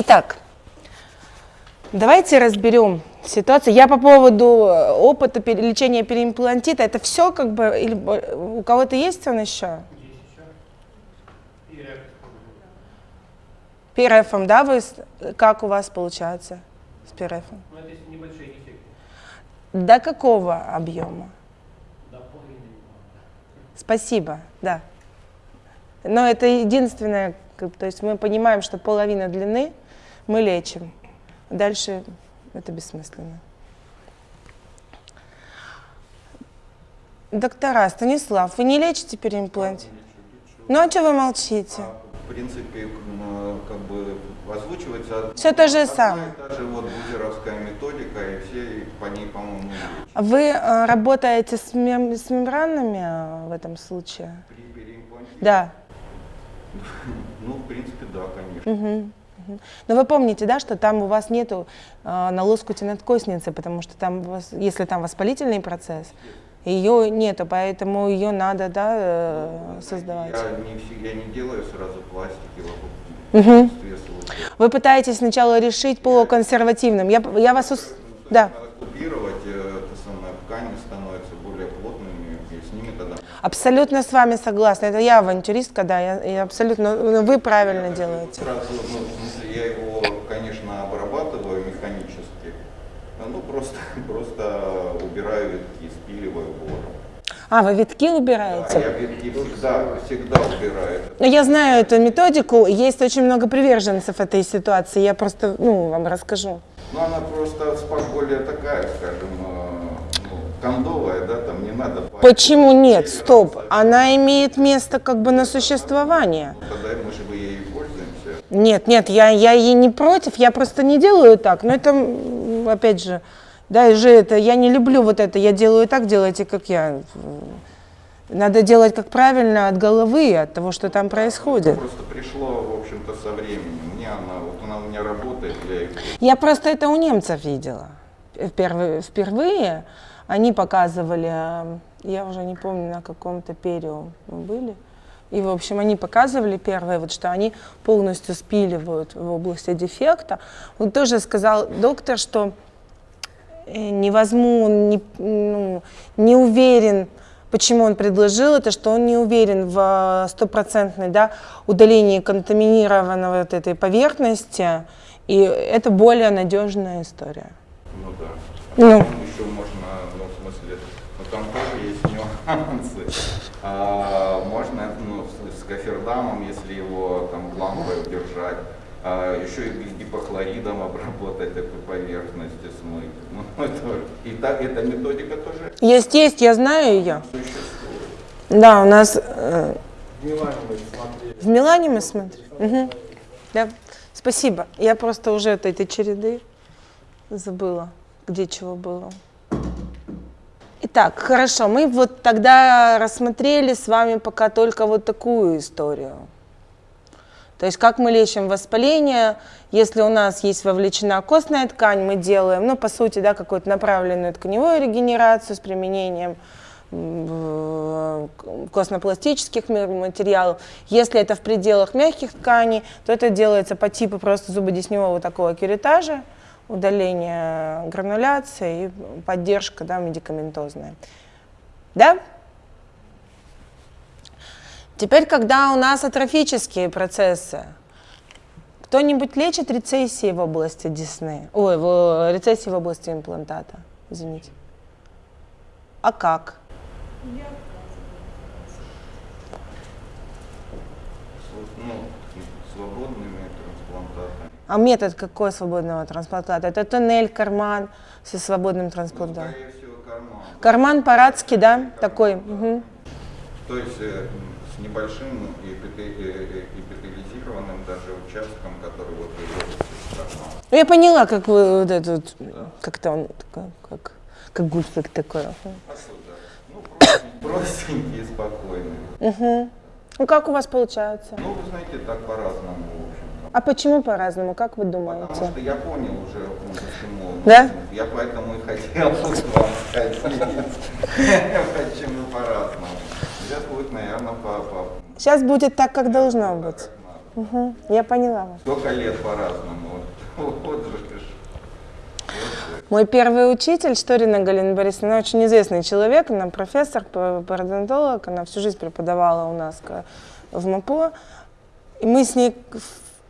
Итак, давайте разберем ситуацию. Я по поводу э, опыта лечения переимплантита, это все как бы, или у кого-то есть он еще? ПРФом, да, вы, как у вас получается с ПРФом? Ну, это небольшие дефекты. До какого объема? До половины. Спасибо, да. Но это единственное, то есть мы понимаем, что половина длины мы лечим. Дальше это бессмысленно. Доктора, Станислав, вы не лечите переимплант? Ну а что вы молчите? В принципе, как бы озвучивается Всё то же самое. и та же вот бузеровская методика, и все по ней, по-моему. Вы э, работаете с, мем- с мембранами э, в этом случае? При переимплантировании? Да. Ну, в принципе, да, конечно. Мгм, Но вы помните, да, что там у вас нету э, на лоскуте надкосницы, потому что там, вас, если там воспалительный процесс, ее нету, поэтому ее надо, да, э, создавать. Я не, я не делаю сразу пластики вокруг слухов. Вы пытаетесь сначала решить по консервативным. Я, я вас... ус- Да, купировать, э, это самое, ткани становятся более плотными, и с ними тогда... абсолютно с вами согласна. Это я авантюристка, да, я, я абсолютно... ну, Вы правильно делаете. Сразу, ну, я его, конечно, обрабатываю механически, ну, просто, просто убираю витки, спиливаю вором. А, вы витки Да, убираете? я витки всегда, всегда убираю. Ну, я знаю эту методику, есть очень много приверженцев этой ситуации, я просто, ну, вам расскажу. Но она просто более такая, скажем, э, ну, кондовая, да, там не надо... Почему нет? Стоп, она имеет место как бы на существование. Тогда мы же ей пользуемся. Нет, нет, я, я ей не против, я просто не делаю так. Но это, опять же, да, и же это, я не люблю вот это, я делаю так, делайте как я. Надо делать как правильно от головы, от того, что там происходит. Просто пришло, в общем-то, со временем. Мне она, вот она у меня работает, я Я просто это у немцев видела. Впервые, впервые они показывали, э, я уже не помню, на каком-то перио мы были, и, в общем, они показывали первое, вот, что они полностью спиливают в области дефекта. Он тоже сказал доктор, что э, не возьму, он не, ну, не уверен, почему он предложил это, что он не уверен в э, стопроцентной да, удалении контаминированной вот этой поверхности, и это более надежная история. Ну да. Ну. А потом еще можно, ну, в смысле, ну там тоже нюансы. А, можно, ну, с, с кофердамом, если его там лампой удержать, а, еще и гипохлоридом обработать эту поверхность и смыть. Ну, это, и так, эта методика тоже Есть, есть, я знаю ее. существует. Да, у нас э, В Милане мы смотрели. в Милане мы смотрим. Мгм. Да. Спасибо. Я просто уже от этой череды забыла, где чего было. Итак, хорошо, мы вот тогда рассмотрели с вами пока только вот такую историю. То есть как мы лечим воспаление, если у нас есть вовлечена костная ткань, мы делаем, ну, по сути, да, какую-то направленную тканевую регенерацию с применением в- костно-пластических ма- материалов. Если это в пределах мягких тканей, то это делается по типу просто зубодесневого такого кюретажа, удаление грануляции и поддержка да, медикаментозная. Да? Теперь, когда у нас атрофические процессы, кто-нибудь лечит рецессии в области десны? Ой, в, рецессии в области имплантата, извините. А как? С- А метод какой свободного трансплантата? Это туннель, карман со свободным Ну, трансплантатом. скорее всего, карман. Карман по-радски, да, такой. мгм. То есть э, с небольшим эпите- э, э, эпителизированным даже участком, который вот. Ну, я поняла, как вы вот это вот, как-то он такой, как, как гульфик такой. Ну, простенький, простенький и спокойный. Мгм. Ну, как у вас получается? Ну, вы знаете, так по-разному. А почему по-разному, как вы Потому думаете? что я понял уже, почему. Да? Я поэтому и хотел вам сказать, почему по-разному. Сейчас будет, наверное, по... Сейчас будет так, как должно быть. Мгм. Я поняла вас. Сколько лет по-разному. Вот, же. Мой первый учитель, Шторина Галина Борисовна, она очень известный человек, она профессор, пародонтолог, она всю жизнь преподавала у нас в МАПО. И мы с ней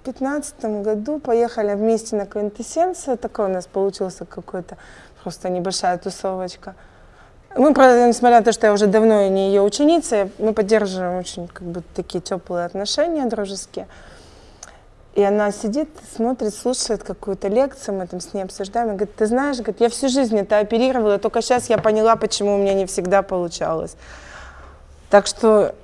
к- в пятнадцатом году поехали вместе на квинтэссенцию, такой у нас получился какой-то просто небольшая тусовочка. Мы, правда, несмотря на то, что я уже давно не ее ученица, мы поддерживаем очень как бы такие теплые отношения дружеские. И она сидит, смотрит, слушает какую-то лекцию, мы там с ней обсуждаем. И говорит, ты знаешь, я всю жизнь это оперировала, только сейчас я поняла, почему у меня не всегда получалось. Так что,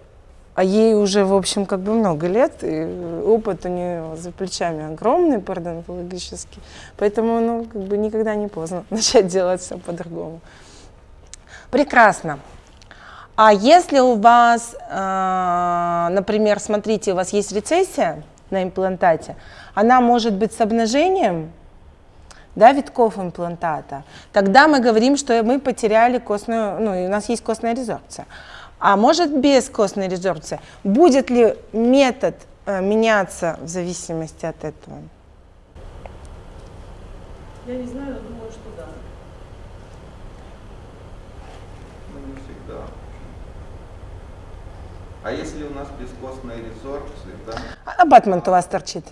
а ей уже, в общем, как бы много лет, и опыт у нее за плечами огромный, пародонтологический. Поэтому, ну, как бы никогда не поздно начать делать все по-другому. Прекрасно. А если у вас, э, например, смотрите, у вас есть рецессия на имплантате, она может быть с обнажением, да, витков имплантата, тогда мы говорим, что мы потеряли костную, ну, у нас есть костная резорбция. А может без костной резорбции. Будет ли метод э, меняться в зависимости от этого? Я не знаю, но думаю, что да. Ну, не всегда. А если у нас бескостная резорбция, да? А Абатмент у вас торчит?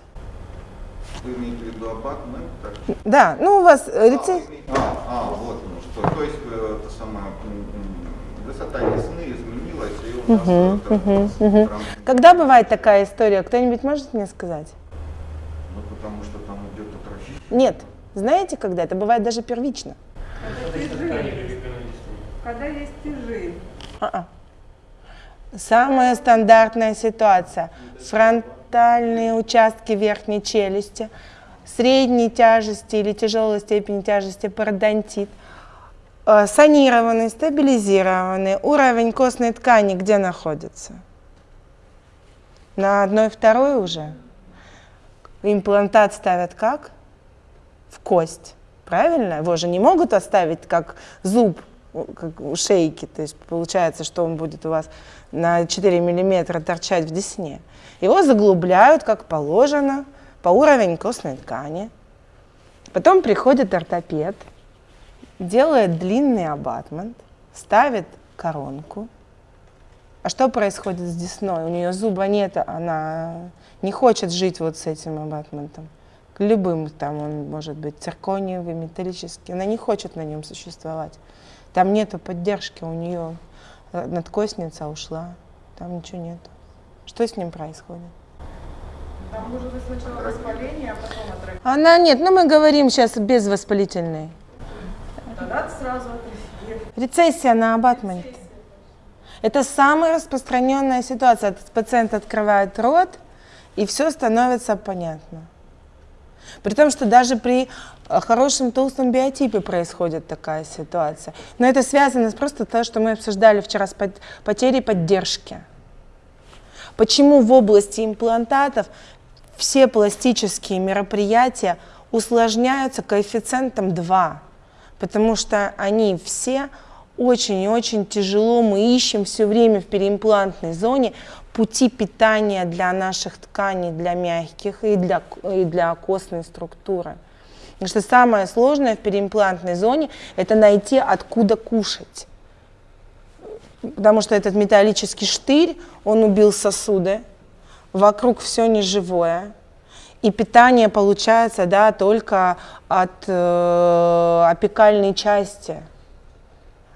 Вы имеете в виду абатмент? Так? Да, ну у вас А, рецессия. вы имеете- а, а, вот ну что. То есть э, это самое, высота десны изменилась, и у нас мгм, прям- мгм. Когда бывает такая история? Кто-нибудь может мне сказать? Ну, потому что там идет атрофия. Нет. Знаете, когда? Это бывает даже первично. Когда есть тяжи. А-а. Самая стандартная ситуация. Фронтальные участки верхней челюсти, средней тяжести или тяжелой степени тяжести пародонтит, санированный, стабилизированный, уровень костной ткани где находится? На одной второй уже. Имплантат ставят как? В кость. Правильно? Его же не могут оставить как зуб как у шейки. То есть получается, что он будет у вас на 4 миллиметра торчать в десне. Его заглубляют, как положено, по уровень костной ткани. Потом приходит ортопед, делает длинный абатмент, ставит коронку. А что происходит с десной? У нее зуба нет, она не хочет жить вот с этим абатментом. К любым там он может быть циркониевый, металлический. Она не хочет на нем существовать. Там нету поддержки, у нее надкостница ушла, там ничего нету. Что с ним происходит? Там может быть сначала воспаление, а потом атрофия. Она нет, ну мы говорим сейчас без воспалительной. Рецессия на абатменте. Это самая распространенная ситуация. Пациент открывает рот, и все становится понятно. При том, что даже при э, хорошем толстом биотипе происходит такая ситуация. Но это связано с просто то, что мы обсуждали вчера с пот- потерей поддержки. Почему в области имплантатов все пластические мероприятия усложняются коэффициентом 2? Потому что они все очень и очень тяжело. Мы ищем все время в переимплантной зоне пути питания для наших тканей, для мягких и для, и для костной структуры. Потому что самое сложное в переимплантной зоне – это найти, откуда кушать. Потому что этот металлический штырь, он убил сосуды, вокруг все неживое. И питание получается да, только от э, апикальной части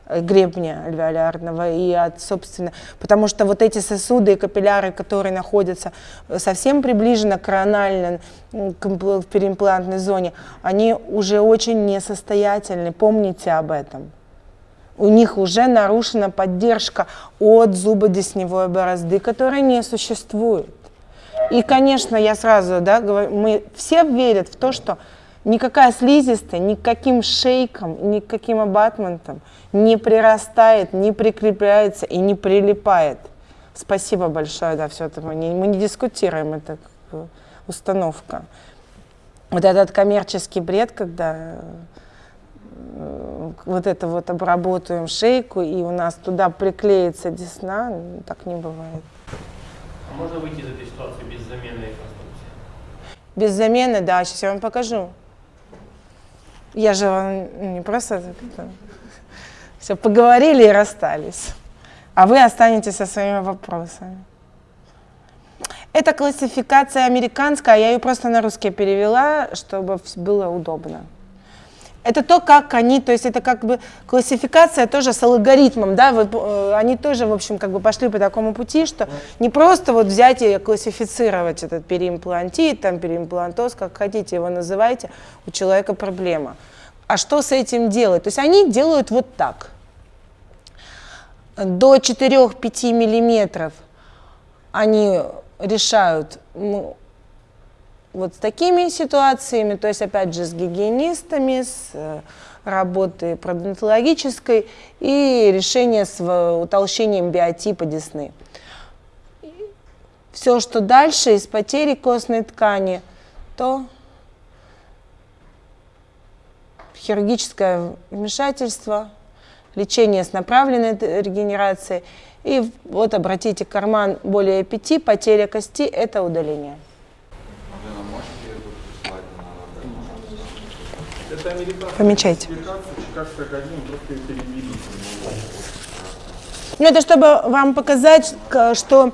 гребня альвеолярного и от, собственно, потому что вот эти сосуды и капилляры, которые находятся совсем приближенно коронально к переимплантной зоне, они уже очень несостоятельны, помните об этом. У них уже нарушена поддержка от зубодесневой борозды, которая не существует. И, конечно, я сразу, да, говорю, мы все верят в то, что никакая слизистая, никаким шейком, никаким абатментом не прирастает, не прикрепляется и не прилипает. Спасибо большое, да, все это мы не, мы не дискутируем, это установка. Вот этот коммерческий бред, когда э, вот это вот обработаем шейку, и у нас туда приклеится десна, ну, так не бывает. А можно выйти из этой ситуации без замены конструкции? Без замены, да, сейчас я вам покажу. Я же вам не просто все поговорили и расстались, а вы останетесь со своими вопросами. Это классификация американская, я ее просто на русский перевела, чтобы было удобно. Это то, как они, то есть это как бы классификация тоже с алгоритмом, да, вы, э, они тоже, в общем, как бы пошли по такому пути, что не просто вот взять и классифицировать этот переимплантит, там переимплантоз, как хотите его называйте, у человека проблема. А что с этим делать? То есть они делают вот так. До 4-5 миллиметров они решают ну, вот с такими ситуациями, то есть опять же с гигиенистами, с э, работой продонтологической и решение с в- утолщением биотипа десны. Все, что дальше из потери костной ткани, то хирургическое вмешательство, лечение с направленной регенерацией. И вот обратите карман более 5, потеря кости – это удаление. Лена, можете эту прислать на Это американская Помечайте. Ну, это чтобы вам показать, что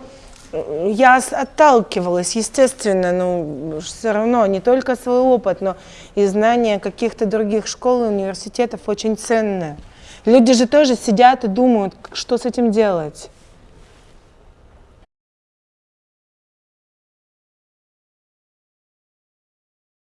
э, я отталкивалась, естественно, ну, все равно не только свой опыт, но и знания каких-то других школ и университетов очень ценные. Люди же тоже сидят и думают, что с этим делать.